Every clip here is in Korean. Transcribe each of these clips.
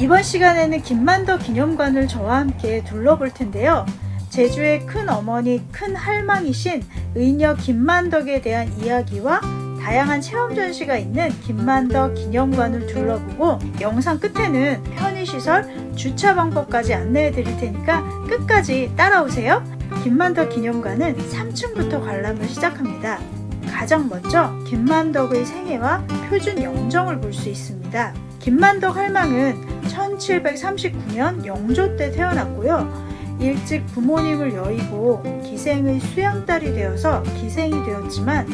이번 시간에는 김만덕 기념관을 저와 함께 둘러볼 텐데요. 제주의 큰 어머니, 큰 할망이신 의녀 김만덕에 대한 이야기와 다양한 체험 전시가 있는 김만덕 기념관을 둘러보고 영상 끝에는 편의시설, 주차 방법까지 안내해 드릴 테니까 끝까지 따라오세요. 김만덕 기념관은 3층부터 관람을 시작합니다. 가장 먼저 김만덕의 생애와 표준 영정을 볼 수 있습니다. 김만덕 할망은 1739년 영조 때 태어났고요. 일찍 부모님을 여의고 기생의 수양딸이 되어서 기생이 되었지만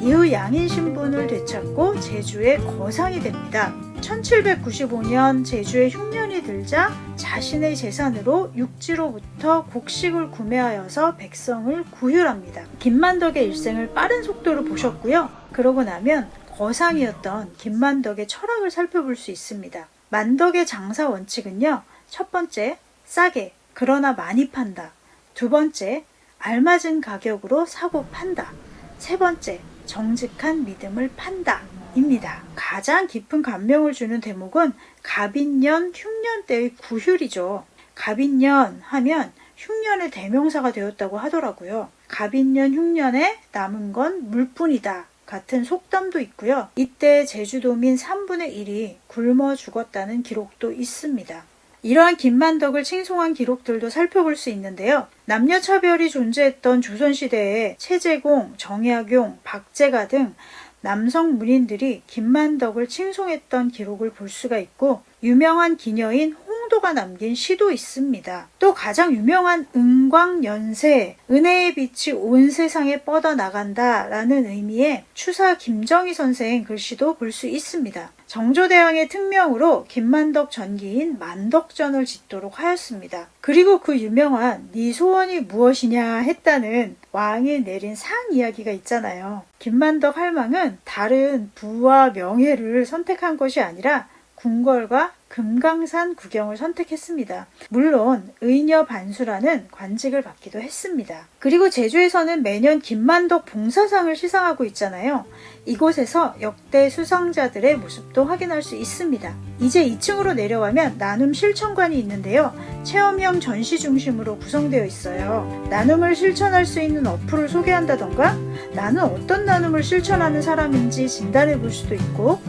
이후 양인 신분을 되찾고 제주의 거상이 됩니다. 1795년 제주에 흉년이 들자 자신의 재산으로 육지로부터 곡식을 구매하여서 백성을 구휼합니다. 김만덕의 일생을 빠른 속도로 보셨고요. 그러고 나면 거상이었던 김만덕의 철학을 살펴볼 수 있습니다. 만덕의 장사 원칙은요. 첫 번째, 싸게 그러나 많이 판다. 두 번째, 알맞은 가격으로 사고 판다. 세 번째, 정직한 믿음을 판다. 입니다. 가장 깊은 감명을 주는 대목은 갑인년 흉년 때의 구휼이죠. 갑인년 하면 흉년의 대명사가 되었다고 하더라고요. 갑인년 흉년에 남은 건 물뿐이다. 같은 속담도 있고요. 이때 제주도민 3분의 1이 굶어 죽었다는 기록도 있습니다. 이러한 김만덕을 칭송한 기록들도 살펴볼 수 있는데요. 남녀 차별이 존재했던 조선시대에 최재공, 정약용, 박재가 등 남성 문인들이 김만덕을 칭송했던 기록을 볼 수가 있고 유명한 기녀인 홍도가 남긴 시도 있습니다. 또 가장 유명한 은광연세, 은혜의 빛이 온 세상에 뻗어나간다 라는 의미의 추사 김정희 선생 글씨도 볼 수 있습니다. 정조대왕의 특명으로 김만덕 전기인 만덕전을 짓도록 하였습니다. 그리고 그 유명한 네 소원이 무엇이냐 했다는 왕이 내린 상 이야기가 있잖아요. 김만덕 할망은 다른 부와 명예를 선택한 것이 아니라 궁궐과 금강산 구경을 선택했습니다. 물론 의녀 반수라는 관직을 받기도 했습니다. 그리고 제주에서는 매년 김만덕 봉사상을 시상하고 있잖아요. 이곳에서 역대 수상자들의 모습도 확인할 수 있습니다. 이제 2층으로 내려가면 나눔 실천관이 있는데요. 체험형 전시 중심으로 구성되어 있어요. 나눔을 실천할 수 있는 어플을 소개한다던가 나는 어떤 나눔을 실천하는 사람인지 진단해 볼 수도 있고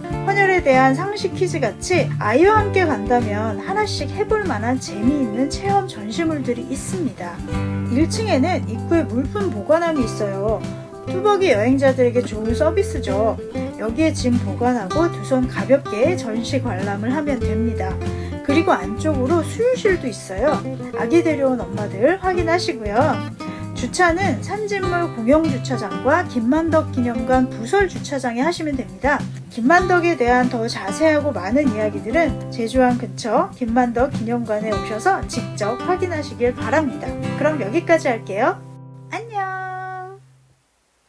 대한 상식 퀴즈 같이 아이와 함께 간다면 하나씩 해볼 만한 재미있는 체험 전시물들이 있습니다. 1층에는 입구에 물품 보관함이 있어요. 뚜벅이 여행자들에게 좋은 서비스죠. 여기에 짐 보관하고 두 손 가볍게 전시 관람을 하면 됩니다. 그리고 안쪽으로 수유실도 있어요. 아기 데려온 엄마들 확인하시고요. 주차는 산진물 공영주차장과 김만덕 기념관 부설 주차장에 하시면 됩니다. 김만덕에 대한 더 자세하고 많은 이야기들은 제주항 근처 김만덕 기념관에 오셔서 직접 확인하시길 바랍니다. 그럼 여기까지 할게요.